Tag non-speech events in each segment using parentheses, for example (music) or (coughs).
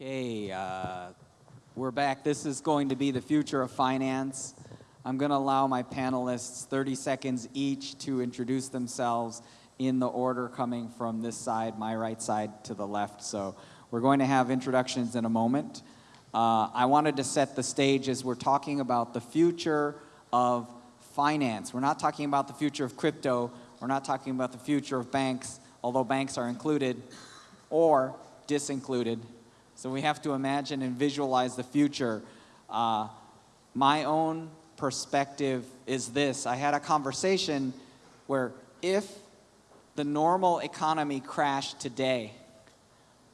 Okay, uh, we're back. This is going to be the future of finance. I'm going to allow my panelists 30 seconds each to introduce themselves in the order coming from this side, my right side to the left. So we're going to have introductions in a moment. Uh, I wanted to set the stage as we're talking about the future of finance. We're not talking about the future of crypto. We're not talking about the future of banks, although banks are included or disincluded. So we have to imagine and visualize the future. Uh, my own perspective is this. I had a conversation where if the normal economy crashed today,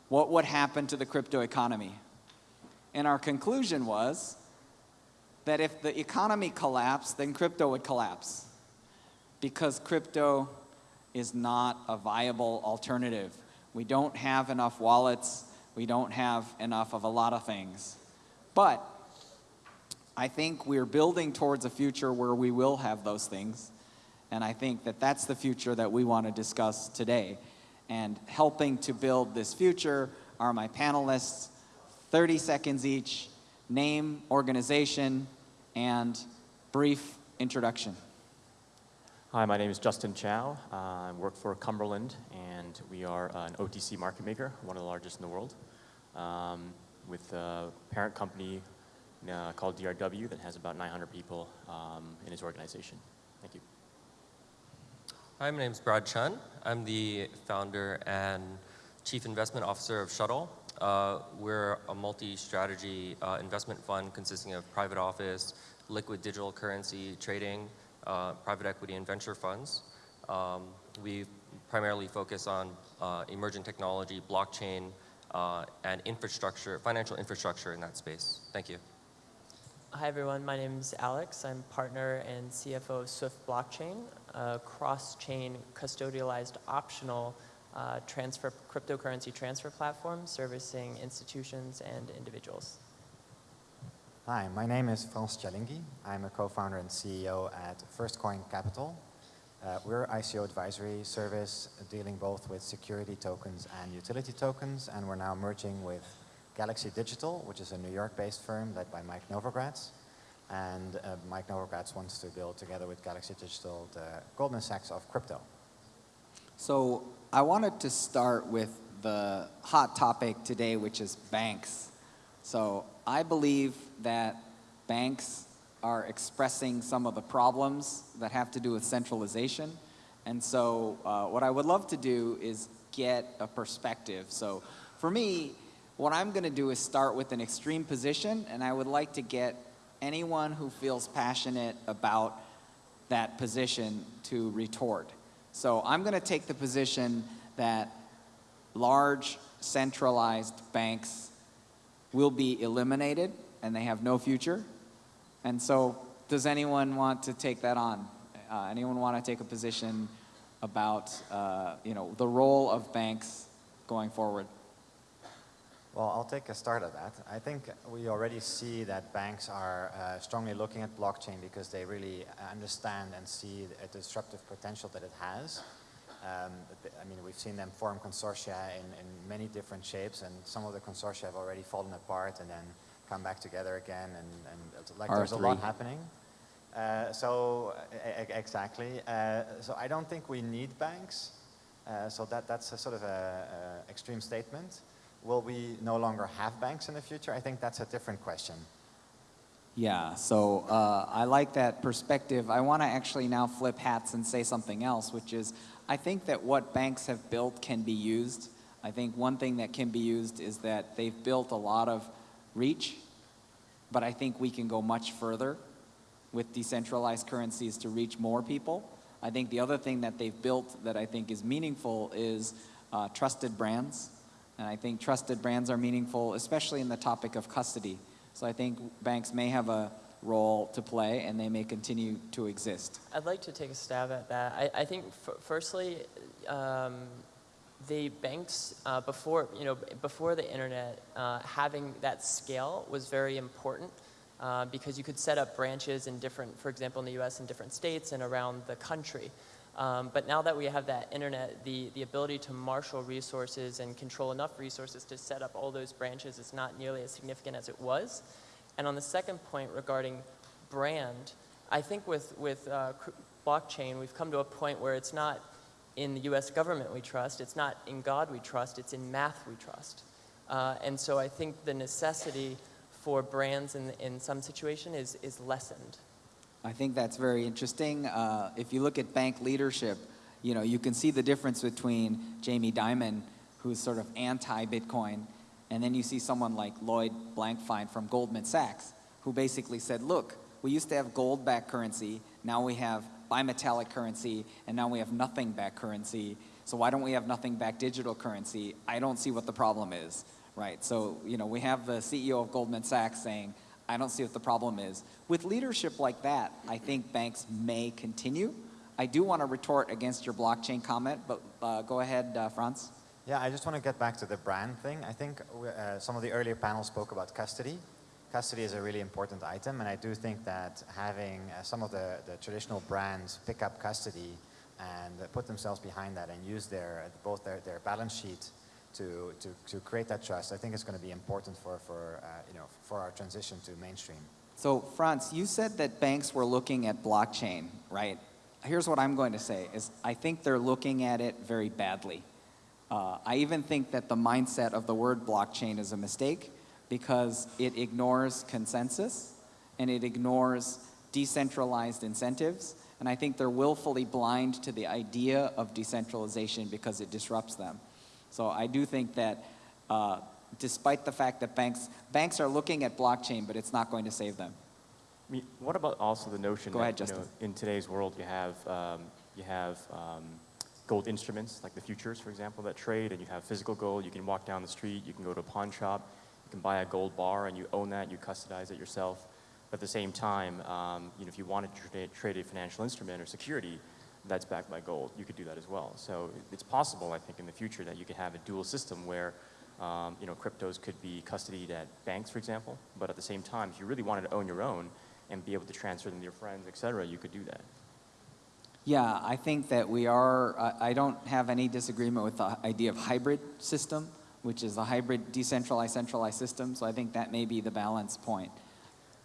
what would happen to the crypto economy? And our conclusion was that if the economy collapsed, then crypto would collapse because crypto is not a viable alternative. We don't have enough wallets. We don't have enough of a lot of things. But I think we're building towards a future where we will have those things. And I think that that's the future that we want to discuss today. And helping to build this future are my panelists, 30 seconds each, name, organization, and brief introduction. Hi, my name is Justin Chow. Uh, I work for Cumberland, and we are an OTC market maker, one of the largest in the world, um, with a parent company uh, called DRW that has about 900 people um, in its organization. Thank you. Hi, my name is Brad Chun. I'm the founder and chief investment officer of Shuttle. Uh, we're a multi-strategy uh, investment fund consisting of private office, liquid digital currency trading, uh, private equity and venture funds. Um, we primarily focus on uh, emerging technology, blockchain, uh, and infrastructure, financial infrastructure in that space. Thank you. Hi everyone, my name is Alex. I'm partner and CFO of Swift Blockchain, a cross-chain custodialized optional uh, transfer cryptocurrency transfer platform servicing institutions and individuals. Hi, my name is Frans Tjallingii. I'm a co-founder and CEO at First Coin Capital. Uh, we're ICO advisory service dealing both with security tokens and utility tokens, and we're now merging with Galaxy Digital, which is a New York-based firm led by Mike Novogratz. And uh, Mike Novogratz wants to build together with Galaxy Digital the Goldman Sachs of crypto. So I wanted to start with the hot topic today, which is banks. So I believe that banks are expressing some of the problems that have to do with centralization. And so uh, what I would love to do is get a perspective. So for me, what I'm going to do is start with an extreme position, and I would like to get anyone who feels passionate about that position to retort. So I'm going to take the position that large centralized banks will be eliminated and they have no future. And so does anyone want to take that on? Uh, anyone want to take a position about uh, you know, the role of banks going forward? Well, I'll take a start at that. I think we already see that banks are uh, strongly looking at blockchain because they really understand and see the disruptive potential that it has. Um, I mean, we've seen them form consortia in, in many different shapes, and some of the consortia have already fallen apart and then come back together again, and, and like R3. there's a lot happening. Uh, so exactly. Uh, so I don't think we need banks. Uh, so that that's a sort of a, a extreme statement. Will we no longer have banks in the future? I think that's a different question. Yeah, so uh, I like that perspective. I want to actually now flip hats and say something else, which is I think that what banks have built can be used. I think one thing that can be used is that they've built a lot of reach, but I think we can go much further with decentralized currencies to reach more people. I think the other thing that they've built that I think is meaningful is uh, trusted brands. And I think trusted brands are meaningful, especially in the topic of custody. So I think banks may have a role to play and they may continue to exist. I'd like to take a stab at that. I, I think firstly, um, the banks uh, before you know before the internet uh, having that scale was very important uh, because you could set up branches in different, for example, in the U.S. in different states and around the country. Um, but now that we have that internet, the, the ability to marshal resources and control enough resources to set up all those branches is not nearly as significant as it was. And on the second point regarding brand, I think with, with uh, blockchain, we've come to a point where it's not in the US government we trust, it's not in God we trust, it's in math we trust. Uh, and so I think the necessity for brands in, in some situation is, is lessened. I think that's very interesting. Uh, if you look at bank leadership, you know, you can see the difference between Jamie Dimon, who's sort of anti-Bitcoin, and then you see someone like Lloyd Blankfein from Goldman Sachs, who basically said, look, we used to have gold-backed currency, now we have bimetallic currency, and now we have nothing back currency. So why don't we have nothing back digital currency? I don't see what the problem is, right? So, you know, we have the CEO of Goldman Sachs saying, I don't see what the problem is. With leadership like that, I think banks may continue. I do want to retort against your blockchain comment, but uh, go ahead, uh, Franz. Yeah, I just want to get back to the brand thing. I think uh, some of the earlier panels spoke about custody. Custody is a really important item, and I do think that having uh, some of the, the traditional brands pick up custody and uh, put themselves behind that and use their both their, their balance sheet to, to, to create that trust, I think it's going to be important for, for, uh, you know, for our transition to mainstream. So, Franz, you said that banks were looking at blockchain, right? Here's what I'm going to say, is I think they're looking at it very badly. Uh, I even think that the mindset of the word blockchain is a mistake because it ignores consensus and it ignores decentralized incentives. And I think they're willfully blind to the idea of decentralization because it disrupts them. So I do think that uh, despite the fact that banks, banks are looking at blockchain, but it's not going to save them. I mean, what about also the notion Go that ahead, know, Justin. in today's world you have um, you have um, gold instruments like the futures, for example, that trade, and you have physical gold. You can walk down the street, you can go to a pawn shop, you can buy a gold bar, and you own that, you custodize it yourself. But at the same time, um, you know, if you wanted to trade, trade a financial instrument or security that's backed by gold, you could do that as well. So it's possible, I think, in the future that you could have a dual system where um, you know, cryptos could be custodied at banks, for example, but at the same time, if you really wanted to own your own and be able to transfer them to your friends, et cetera, you could do that. Yeah, I think that we are, I don't have any disagreement with the idea of hybrid system, which is a hybrid decentralized, centralized system. So I think that may be the balance point.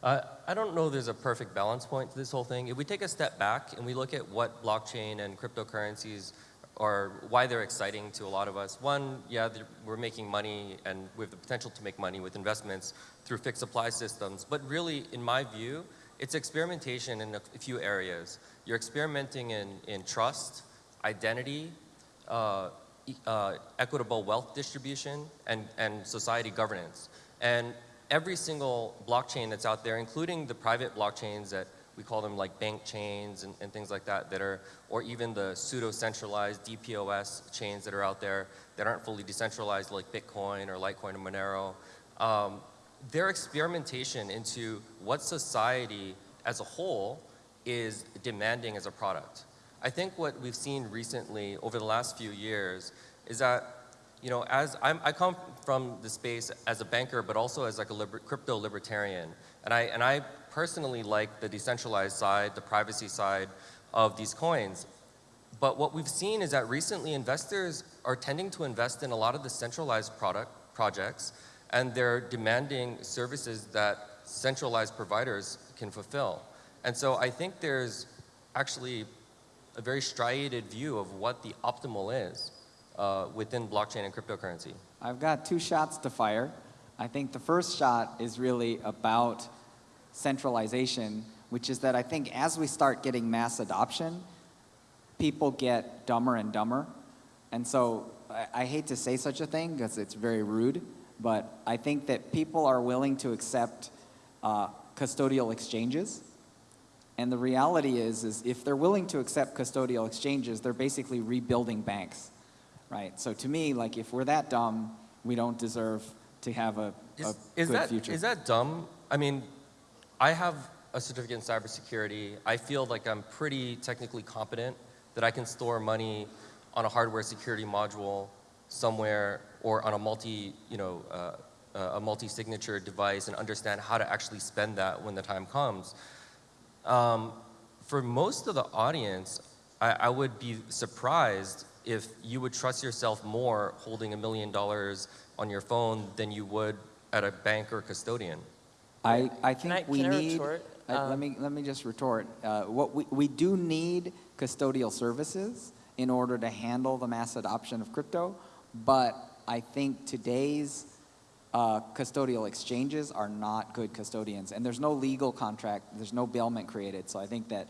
Uh, I don't know there's a perfect balance point to this whole thing. If we take a step back and we look at what blockchain and cryptocurrencies are, why they're exciting to a lot of us. One, yeah, we're making money and we have the potential to make money with investments through fixed supply systems. But really, in my view, it's experimentation in a few areas. You're experimenting in, in trust, identity, uh, uh, equitable wealth distribution, and, and society governance. And every single blockchain that's out there, including the private blockchains that we call them like bank chains and, and things like that, that are, or even the pseudo-centralized DPoS chains that are out there that aren't fully decentralized like Bitcoin or Litecoin or Monero, um, their experimentation into what society as a whole is demanding as a product. I think what we've seen recently over the last few years is that, you know, as I'm, I come from the space as a banker, but also as like a liber, crypto libertarian, and I and I personally like the decentralized side, the privacy side of these coins. But what we've seen is that recently investors are tending to invest in a lot of the centralized product projects, and they're demanding services that centralized providers can fulfill. And so I think there's actually a very striated view of what the optimal is uh, within blockchain and cryptocurrency. I've got two shots to fire. I think the first shot is really about centralization, which is that I think as we start getting mass adoption, people get dumber and dumber. And so I, I hate to say such a thing because it's very rude, but I think that people are willing to accept uh, custodial exchanges. And the reality is, is if they're willing to accept custodial exchanges, they're basically rebuilding banks, right? So to me, like if we're that dumb, we don't deserve to have a, a Is, is good that, future. is that dumb? I mean, I have a certificate in cybersecurity. I feel like I'm pretty technically competent that I can store money on a hardware security module somewhere or on a multi, you know, uh, uh, a multi-signature device and understand how to actually spend that when the time comes. Um, for most of the audience, I, I would be surprised if you would trust yourself more holding a million dollars on your phone than you would at a bank or custodian. I, I Can think I- we can I need. retort? I- let Um, me let me just retort. Uh, what we we do need custodial services in order to handle the mass adoption of crypto, but I think today's uh, custodial exchanges are not good custodians, and there's no legal contract, there's no bailment created. So I think that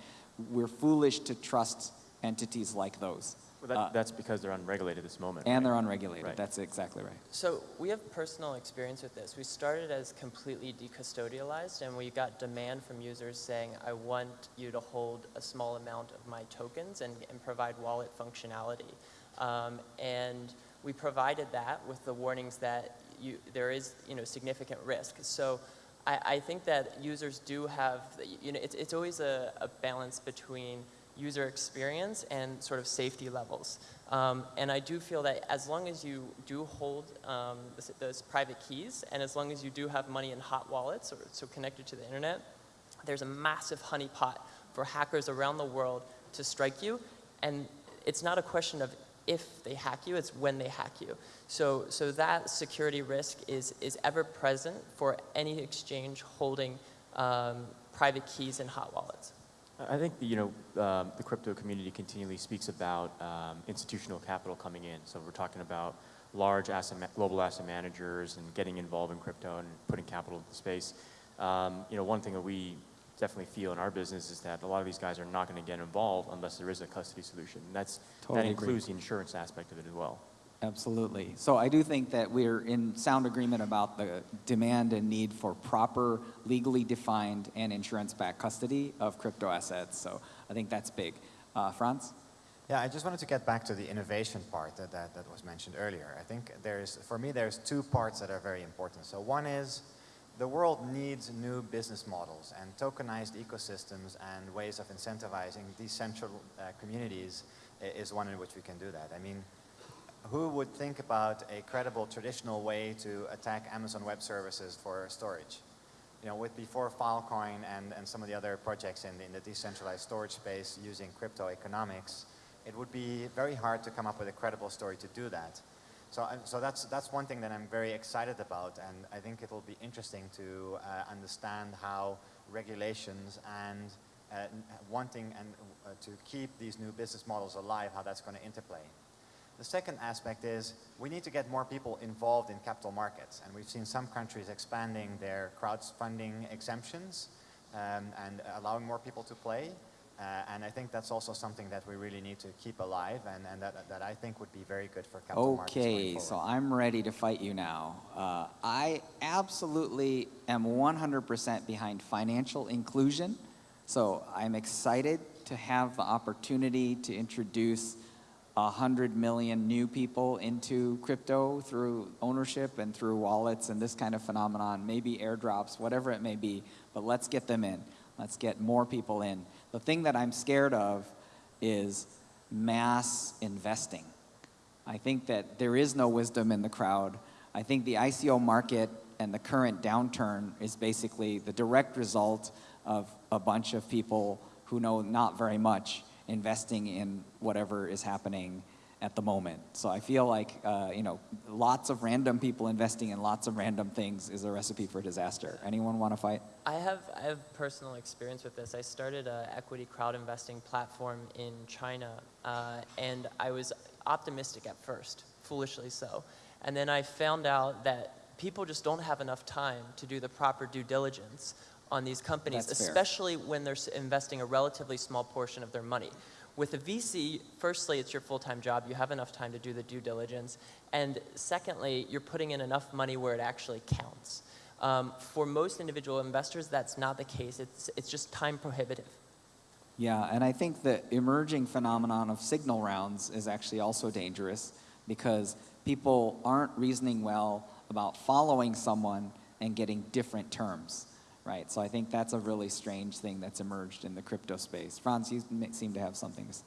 we're foolish to trust entities like those, Well, that, Uh, that's because they're unregulated at this moment. and right? they're unregulated. Right. That's exactly right. So we have personal experience with this. We started as completely decustodialized, and we got demand from users saying, I want you to hold a small amount of my tokens and, and provide wallet functionality. Um, and we provided that with the warnings that you, there is you know, significant risk. So I, I think that users do have, you know, it's, it's always a, a balance between user experience and sort of safety levels. Um, and I do feel that as long as you do hold um, those, private keys, and as long as you do have money in hot wallets, or so connected to the internet, there's a massive honeypot for hackers around the world to strike you. And it's not a question of if they hack you, it's when they hack you. So, so that security risk is, is ever present for any exchange holding um, private keys in hot wallets. I think you know um, the crypto community continually speaks about um, institutional capital coming in. So we're talking about large asset global asset managers and getting involved in crypto and putting capital into the space. Um, you know, one thing that we definitely feel in our business is that a lot of these guys are not going to get involved unless there is a custody solution. And that's Totally that agree. includes the insurance aspect of it as well. Absolutely. So I do think that we're in sound agreement about the demand and need for proper, legally defined, and insurance-backed custody of crypto assets. So I think that's big. Uh, Franz? Yeah, I just wanted to get back to the innovation part that, that, that was mentioned earlier. I think there's, for me, there's two parts that are very important. So one is the world needs new business models and tokenized ecosystems and ways of incentivizing decentral uh, communities is one in which we can do that. I mean, who would think about a credible traditional way to attack Amazon Web Services for storage? You know, with before Filecoin and, and some of the other projects in the, in the decentralized storage space using crypto economics, it would be very hard to come up with a credible story to do that. So, so that's, that's one thing that I'm very excited about, and I think it will be interesting to uh, understand how regulations and uh, wanting and uh, to keep these new business models alive, how that's going to interplay. The second aspect is we need to get more people involved in capital markets. And we've seen some countries expanding their crowdfunding exemptions um, and allowing more people to play. Uh, and I think that's also something that we really need to keep alive and, and that, that I think would be very good for capital markets Okay, so. I'm ready to fight you now. Uh, I absolutely am 100% behind financial inclusion. So I'm excited to have the opportunity to introduce 100 million new people into crypto through ownership and through wallets and this kind of phenomenon, maybe airdrops, whatever it may be. But let's get them in. Let's get more people in. The thing that I'm scared of is mass investing. I think that there is no wisdom in the crowd. I think the ICO market and the current downturn is basically the direct result of a bunch of people who know not very much investing in whatever is happening at the moment. So I feel like, uh, you know, lots of random people investing in lots of random things is a recipe for disaster. Anyone want to fight? I have, I have personal experience with this. I started an equity crowd investing platform in China, uh, and I was optimistic at first, foolishly so. And then I found out that people just don't have enough time to do the proper due diligence on these companies, That's fair. especially when they're investing a relatively small portion of their money. With a VC, firstly, it's your full-time job. You have enough time to do the due diligence. And secondly, you're putting in enough money where it actually counts. Um, for most individual investors, that's not the case. It's, it's just time prohibitive. Yeah, and I think the emerging phenomenon of signal rounds is actually also dangerous because people aren't reasoning well about following someone and getting different terms, right? So I think that's a really strange thing that's emerged in the crypto space. Franz, you seem to have something to.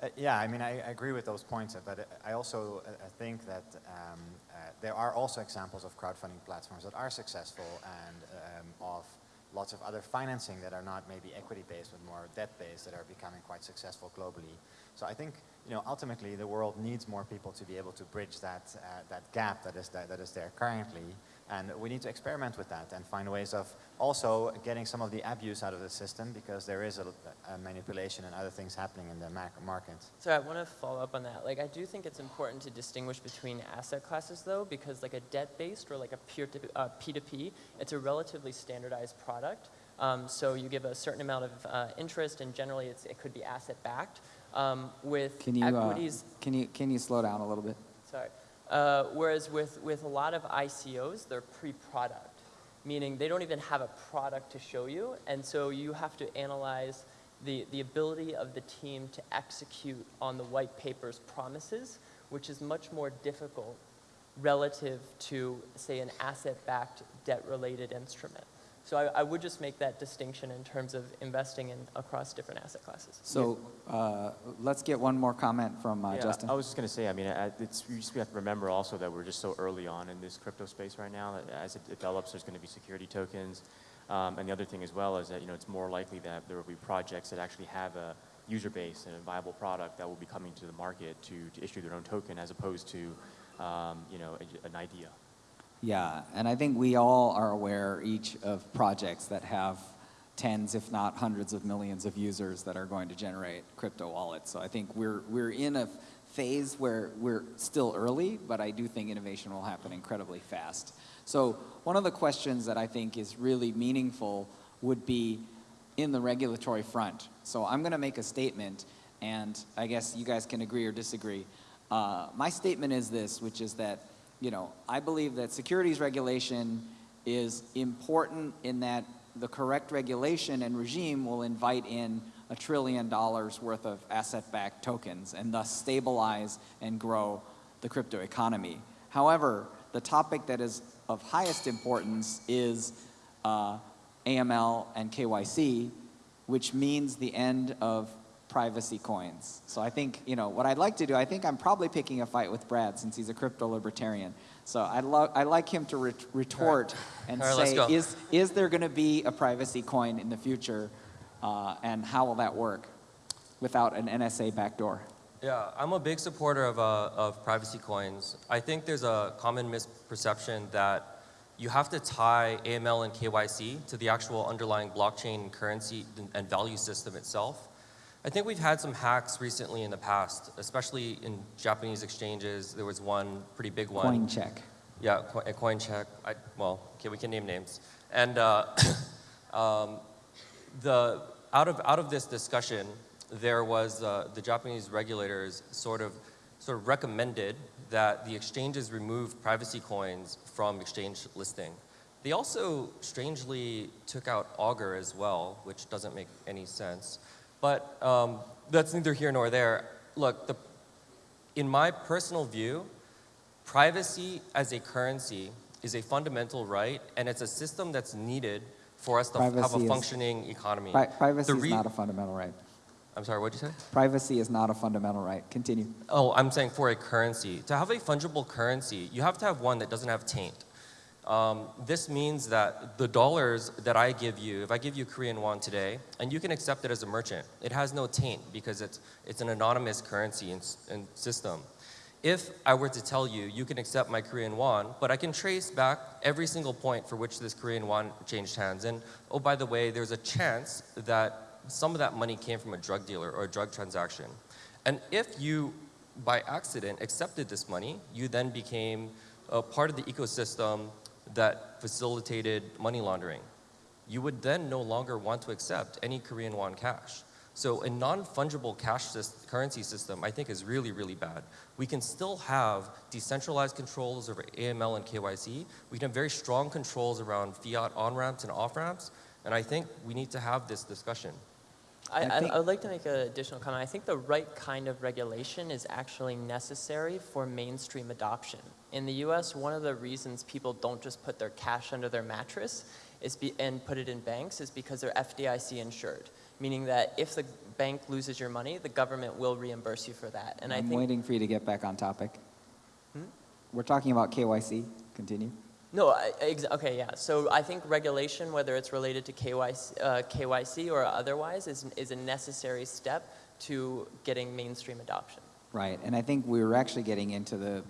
Uh, yeah, I mean, I, I agree with those points, but I also uh, think that um, uh, there are also examples of crowdfunding platforms that are successful and um, of lots of other financing that are not maybe equity-based but more debt-based that are becoming quite successful globally. So I think, you know, ultimately the world needs more people to be able to bridge that, uh, that gap that is, that, that is there currently. And we need to experiment with that and find ways of also getting some of the abuse out of the system because there is a, a manipulation and other things happening in the mac- market. So I want to follow up on that. Like, I do think it's important to distinguish between asset classes, though, because like a debt-based or like a peer to, uh, P2P, it's a relatively standardized product. Um, so you give a certain amount of uh, interest, and generally it's, it could be asset-backed. Um, with Can you, uh, can you, can you slow down a little bit? Sorry. Uh, whereas with, with a lot of ICOs, they're pre-product, meaning they don't even have a product to show you, and so you have to analyze the, the ability of the team to execute on the white paper's promises, which is much more difficult relative to, say, an asset-backed debt-related instrument. So I, I would just make that distinction in terms of investing in across different asset classes. So uh, let's get one more comment from uh, Yeah, Justin. I was just going to say, I mean, uh, it's, we just have to remember also that we're just so early on in this crypto space right now. That as it develops, there's going to be security tokens. Um, and the other thing as well is that, you know, it's more likely that there will be projects that actually have a user base and a viable product that will be coming to the market to, to issue their own token as opposed to, um, you know, a, an idea. Yeah, and I think we all are aware each of projects that have tens, if not hundreds of millions of users that are going to generate crypto wallets. So I think we're, we're in a phase where we're still early, but I do think innovation will happen incredibly fast. So one of the questions that I think is really meaningful would be in the regulatory front. So I'm going to make a statement, and I guess you guys can agree or disagree. Uh, my statement is this, which is that you know, I believe that securities regulation is important in that the correct regulation and regime will invite in a trillion dollars worth of asset-backed tokens and thus stabilize and grow the crypto economy. However, the topic that is of highest importance is uh, AML and KYC, which means the end of privacy coins. So I think, you know, what I'd like to do, I think I'm probably picking a fight with Brad since he's a crypto libertarian. So I'd, I'd like him to ret- retort and All right, say, is, is there going to be a privacy coin in the future uh, and how will that work without an NSA backdoor? Yeah, I'm a big supporter of, uh, of privacy coins. I think there's a common misperception that you have to tie AML and KYC to the actual underlying blockchain currency and value system itself. I think we've had some hacks recently in the past, especially in Japanese exchanges. There was one pretty big one. Coincheck. Yeah, a Coincheck. I, well, okay, we can name names. And uh, (coughs) um, the out of out of this discussion, there was uh, the Japanese regulators sort of sort of recommended that the exchanges remove privacy coins from exchange listing. They also strangely took out Augur as well, which doesn't make any sense. But um, that's neither here nor there. Look, the, in my personal view, privacy as a currency is a fundamental right, and it's a system that's needed for us to f- have Privacy a is- functioning economy. Pri- privacy is not a fundamental right. I'm sorry, what'd you say? Privacy is not a fundamental right. Continue. Oh, I'm saying for a currency. To have a fungible currency, you have to have one that doesn't have taint. Um, this means that the dollars that I give you, if I give you Korean won today, and you can accept it as a merchant, it has no taint because it's, it's an anonymous currency and, and system. If I were to tell you, you can accept my Korean won, but I can trace back every single point for which this Korean won changed hands. And oh, by the way, there's a chance that some of that money came from a drug dealer or a drug transaction. And if you, by accident, accepted this money, you then became a part of the ecosystem that facilitated money laundering. You would then no longer want to accept any Korean won cash. So a non-fungible cash sys- currency system, I think, is really, really bad. We can still have decentralized controls over AML and KYC. We can have very strong controls around fiat on-ramps and off-ramps. And I think we need to have this discussion. I, I I, I would like to make an additional comment. I think the right kind of regulation is actually necessary for mainstream adoption. In the US, one of the reasons people don't just put their cash under their mattress is be, and put it in banks is because they're FDIC insured, meaning that if the bank loses your money, the government will reimburse you for that. And I I'm think waiting for you to get back on topic. Hmm? We're talking about KYC. Continue. No, I, ex- okay, yeah. So I think regulation, whether it's related to KYC, uh, KYC or otherwise, is, is a necessary step to getting mainstream adoption. Right, and I think we were actually getting into the,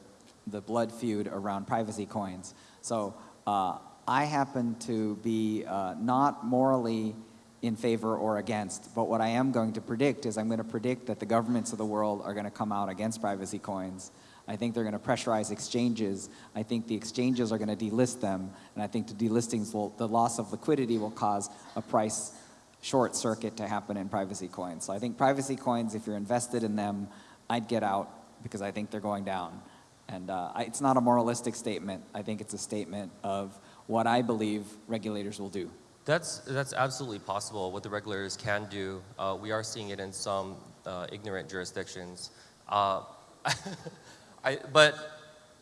the blood feud around privacy coins. So uh, I happen to be uh, not morally in favor or against, but what I am going to predict is I'm going to predict that the governments of the world are going to come out against privacy coins. I think they're going to pressurize exchanges. I think the exchanges are going to delist them, and I think the delistings will, the loss of liquidity will cause a price short circuit to happen in privacy coins. So I think privacy coins, if you're invested in them, I'd get out because I think they're going down. And uh, I, it's not a moralistic statement. I think it's a statement of what I believe regulators will do. That's, that's absolutely possible, what the regulators can do. Uh, we are seeing it in some uh, ignorant jurisdictions. Uh, (laughs) I, but,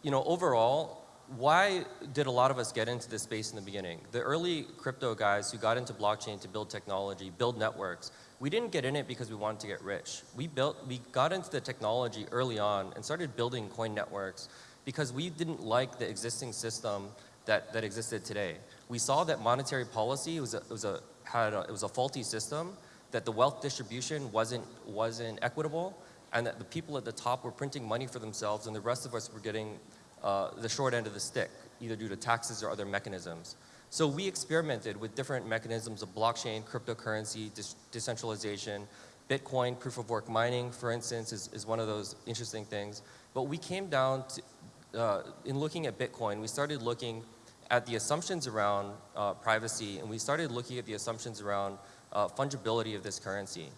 you know, overall, why did a lot of us get into this space in the beginning? The early crypto guys who got into blockchain to build technology, build networks, we didn't get in it because we wanted to get rich. We, built, we got into the technology early on and started building coin networks because we didn't like the existing system that, that existed today. We saw that monetary policy was a, was a, had a, it was a faulty system, that the wealth distribution wasn't, wasn't equitable, and that the people at the top were printing money for themselves and the rest of us were getting uh, the short end of the stick, either due to taxes or other mechanisms. So we experimented with different mechanisms of blockchain, cryptocurrency, decentralization, Bitcoin, proof of work mining, for instance, is, is one of those interesting things. But we came down to, uh, in looking at Bitcoin, we started looking at the assumptions around uh, privacy and we started looking at the assumptions around uh, fungibility of this currency.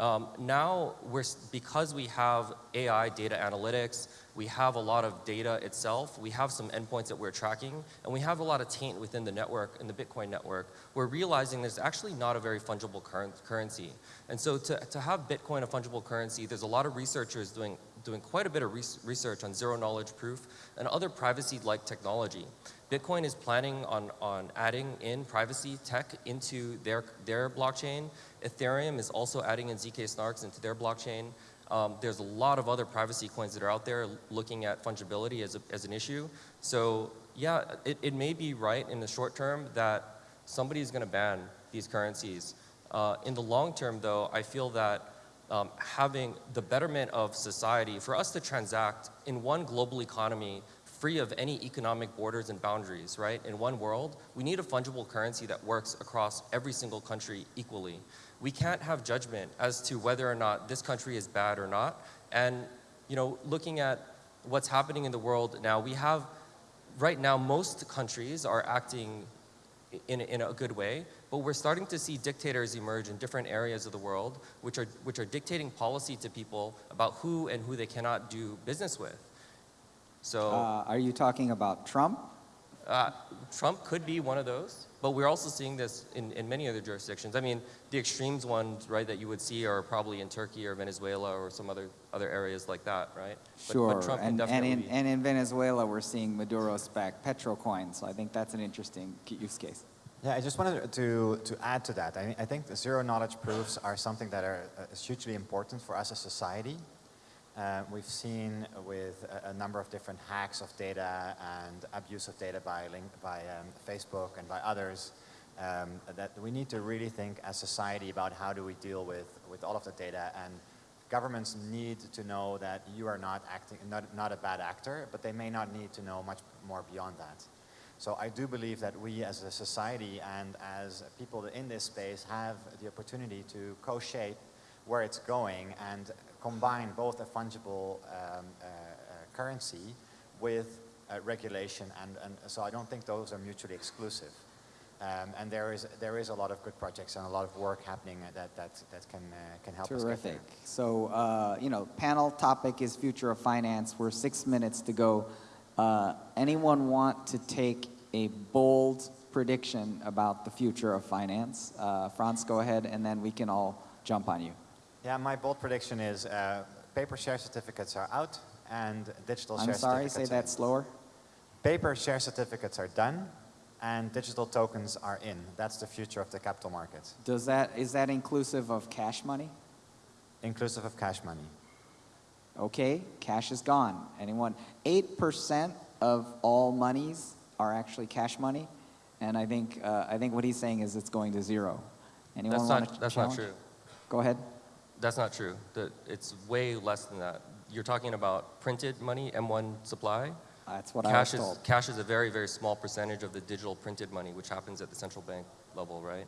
Um, now, we're, because we have AI data analytics, we have a lot of data itself, we have some endpoints that we're tracking, and we have a lot of taint within the network, in the Bitcoin network, we're realizing there's actually not a very fungible currency. And so to, to have Bitcoin a fungible currency, there's a lot of researchers doing, doing quite a bit of research on zero knowledge proof and other privacy-like technology. Bitcoin is planning on, on adding in privacy tech into their, their blockchain. Ethereum is also adding in ZK snarks into their blockchain. Um, there's a lot of other privacy coins that are out there looking at fungibility as, a, as an issue. So yeah, it, it may be right in the short term that somebody is going to ban these currencies. Uh, in the long term though, I feel that um, having the betterment of society, for us to transact in one global economy free of any economic borders and boundaries, right? In one world, we need a fungible currency that works across every single country equally. We can't have judgment as to whether or not this country is bad or not. And, you know, looking at what's happening in the world now, we have, right now, most countries are acting in, in a good way, but we're starting to see dictators emerge in different areas of the world, which are, which are dictating policy to people about who and who they cannot do business with. So, Uh, are you talking about Trump? uh, Trump could be one of those, but we're also seeing this in, in many other jurisdictions. I mean, the extremes ones, right, that you would see are probably in Turkey or Venezuela or some other, other areas like that, right? But- Sure, But Trump and, and, in, and in Venezuela, we're seeing Maduro spec petrocoin, so I think that's an interesting use case. Yeah, I just wanted to, to add to that. I, mean, I think the zero knowledge proofs are something that are uh, is hugely important for us as society. Uh, we've seen with a, a, number of different hacks of data and abuse of data by, link, by um, Facebook and by others um, that we need to really think as society about how do we deal with, with all of the data and governments need to know that you are not acting, not, not a bad actor, but they may not need to know much more beyond that. So I do believe that we as a society and as people in this space have the opportunity to co-shape where it's going and combine both a fungible um, uh, uh, currency with uh, regulation and, and so I don't think those are mutually exclusive. Um, and there is there is a lot of good projects and a lot of work happening that that that can uh, can help Terrific. us there. So, uh, you know, panel topic is future of finance. We're six minutes to go. Uh, anyone want to take a bold prediction about the future of finance? Uh, Franz, go ahead, and then we can all jump on you. Yeah, my bold prediction is uh, paper share certificates are out and digital I'm share sorry, certificates say are that slower. Paper share certificates are done and digital tokens are in. That's the future of the capital markets, Does that, is that inclusive of cash money? inclusive of cash money. Okay, cash is gone. Anyone? 8% of all monies are actually cash money, and I think, uh, I think what he's saying is it's going to zero. Anyone That's want not, to that's not true. Go ahead. That's not true. The, it's way less than that. You're talking about printed money, M1 supply. That's what I was Cash is, cash is a very, very small percentage of the digital printed money, which happens at the central bank level, right?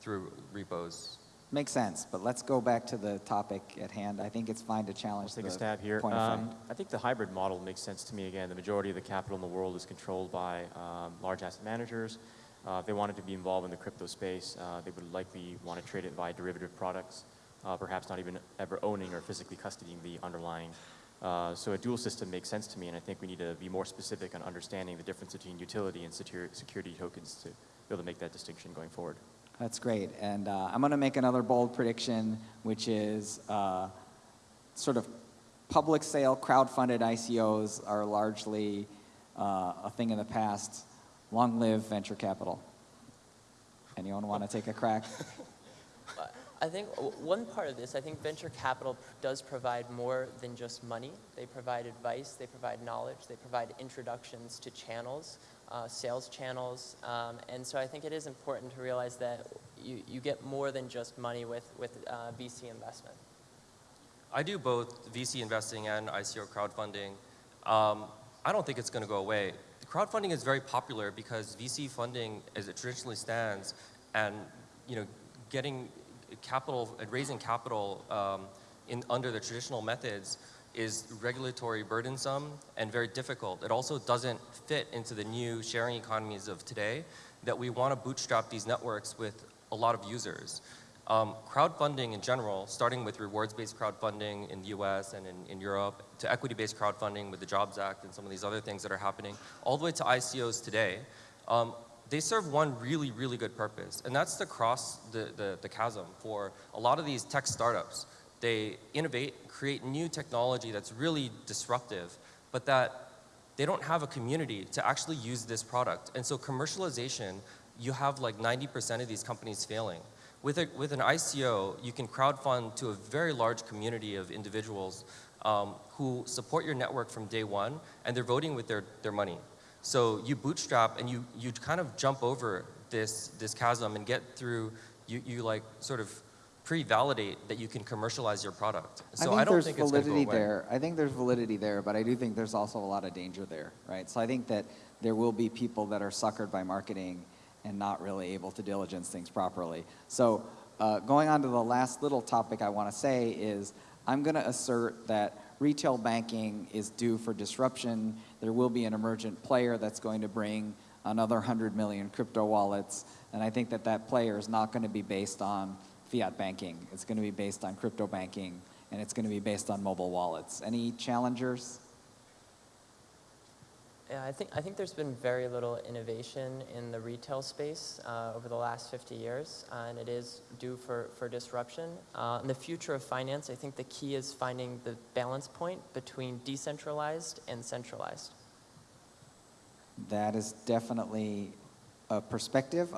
Through repos. Makes sense, but let's go back to the topic at hand. I think it's fine to I'll challenge take the a stab here. point of Um. I think the hybrid model makes sense to me. Again, the majority of the capital in the world is controlled by um, large asset managers. Uh, if they wanted to be involved in the crypto space, uh, they would likely want to trade it via derivative products, uh, perhaps not even ever owning or physically custodying the underlying. Uh, so a dual system makes sense to me, and I think we need to be more specific on understanding the difference between utility and security tokens to be able to make that distinction going forward. That's great. And uh, I'm going to make another bold prediction, which is uh, sort of public sale, crowd-funded ICOs are largely uh, a thing in the past. Long live venture capital. Anyone want to take a crack? (laughs) I think one part of this, I think venture capital does provide more than just money. They provide advice, they provide knowledge, they provide introductions to channels, uh, sales channels. Um, and so I think it is important to realize that you, you get more than just money with, with uh, VC investment. I do both VC investing and ICO crowdfunding. Um, I don't think it's going to go away. Crowdfunding is very popular because VC funding, as it traditionally stands, and you know, getting capital and raising capital um, in under the traditional methods is regulatory burdensome and very difficult. It also doesn't fit into the new sharing economies of today that we want to bootstrap these networks with a lot of users. Um, crowdfunding in general, starting with rewards-based crowdfunding in the US and in, in Europe, to equity-based crowdfunding with the Jobs Act and some of these other things that are happening, all the way to ICOs today, um, they serve one really, really good purpose, and that's to cross the, the, the chasm for a lot of these tech startups. They innovate, create new technology that's really disruptive, but that they don't have a community to actually use this product. And so commercialization, you have like 90% of these companies failing. With, a, with an ICO, you can crowdfund to a very large community of individuals um, who support your network from day one, and they're voting with their, their money. So you bootstrap and you, you kind of jump over this, this chasm and get through, you, you like sort of pre-validate that you can commercialize your product. So I think I, don't there's think it's going go validity there. I think there's validity there, but I do think there's also a lot of danger there, right? So I think that there will be people that are suckered by marketing and not really able to diligence things properly. So uh, going on to the last little topic I want to say is I'm going to assert that retail banking is due for disruption. There will be an emergent player that's going to bring another 100 million crypto wallets, and I think that that player is not going to be based on fiat banking. It's going to be based on crypto banking, and it's going to be based on mobile wallets. Any challengers? Yeah, I think, I think there's been very little innovation in the retail space uh, over the last 50 years, uh, and it is due for, for disruption. Uh, in the future of finance, I think the key is finding the balance point between decentralized and centralized. That is definitely a perspective. Uh,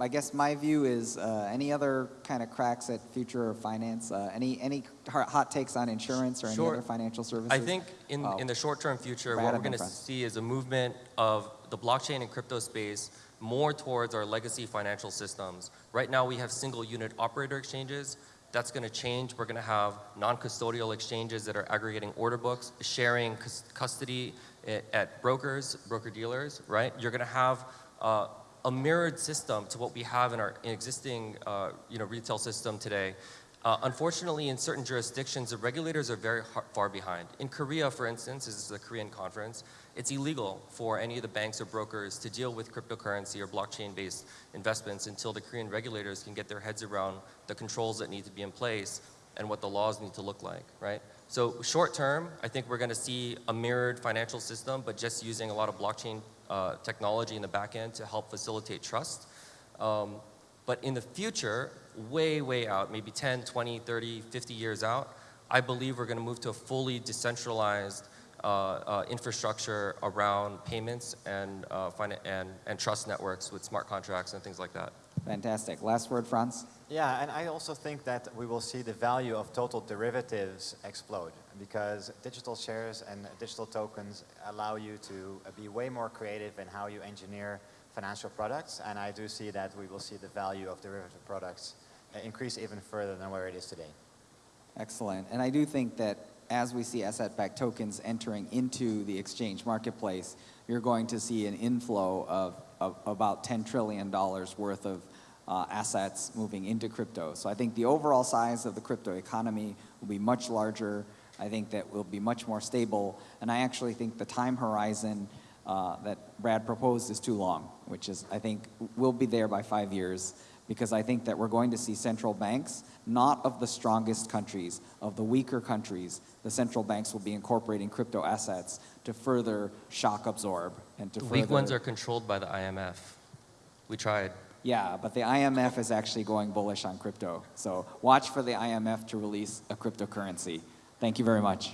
I, I guess my view is uh, any other kind of cracks at future finance? Uh, any any hot takes on insurance or any Sure. other financial services? I think in, Oh. in the short-term future, Brad what we're going to see is a movement of the blockchain and crypto space more towards our legacy financial systems. Right now, we have single unit operator exchanges. That's going to change. We're going to have non-custodial exchanges that are aggregating order books, sharing cus- custody at, at brokers, broker-dealers, right? You're going to have uh, a mirrored system to what we have in our existing uh, you know, retail system today. Uh, unfortunately, in certain jurisdictions, the regulators are very har- far behind. In Korea, for instance, this is a Korean conference, it's illegal for any of the banks or brokers to deal with cryptocurrency or blockchain-based investments until the Korean regulators can get their heads around the controls that need to be in place and what the laws need to look like, right? So short term, I think we're going to see a mirrored financial system, but just using a lot of blockchain uh, technology in the back end to help facilitate trust. Um, but in the future, way, way out, maybe 10, 20, 30, 50 years out, I believe we're going to move to a fully decentralized uh, uh, infrastructure around payments and, uh, finan- and, and trust networks with smart contracts and things like that. Fantastic. Last word, Franz. Yeah, and I also think that we will see the value of total derivatives explode because digital shares and digital tokens allow you to uh, be way more creative in how you engineer financial products. And I do see that we will see the value of derivative products uh, increase even further than where it is today. Excellent. And I do think that as we see asset-backed tokens entering into the exchange marketplace, you're going to see an inflow of, of about $10 trillion worth of uh, assets moving into crypto. So I think the overall size of the crypto economy will be much larger. I think that will be much more stable. And I actually think the time horizon uh, that Brad proposed is too long, which is, I think, we'll be there by five years because I think that we're going to see central banks, not of the strongest countries, of the weaker countries, the central banks will be incorporating crypto assets to further shock absorb and to The further... weak ones are controlled by the IMF. We tried. Yeah, but the IMF is actually going bullish on crypto. So watch for the IMF to release a cryptocurrency. Thank you very much.